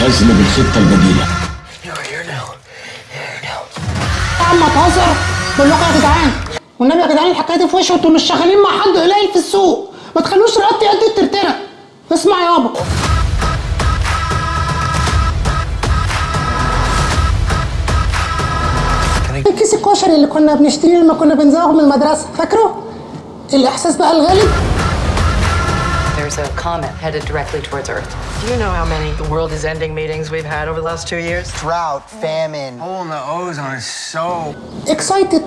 حزم بالخطة البديلة. You're here now. Here now. يا عم بقول لكم يا جدعان والنبي يا جدعان الحكاية دي في وشي أنتوا مش شغالين مع حد قليل في السوق. ما تخلوش رقبتي قد الترترة. اسمع يابا الكيس الكشري اللي كنا بنشتريه لما كنا بنزوغ من المدرسة فاكره؟ الإحساس بقى الغالب a comet headed directly towards Earth. Do you know how many the world is ending meetings we've had over the last two years? Drought, famine, hole in the ozone is so... Excited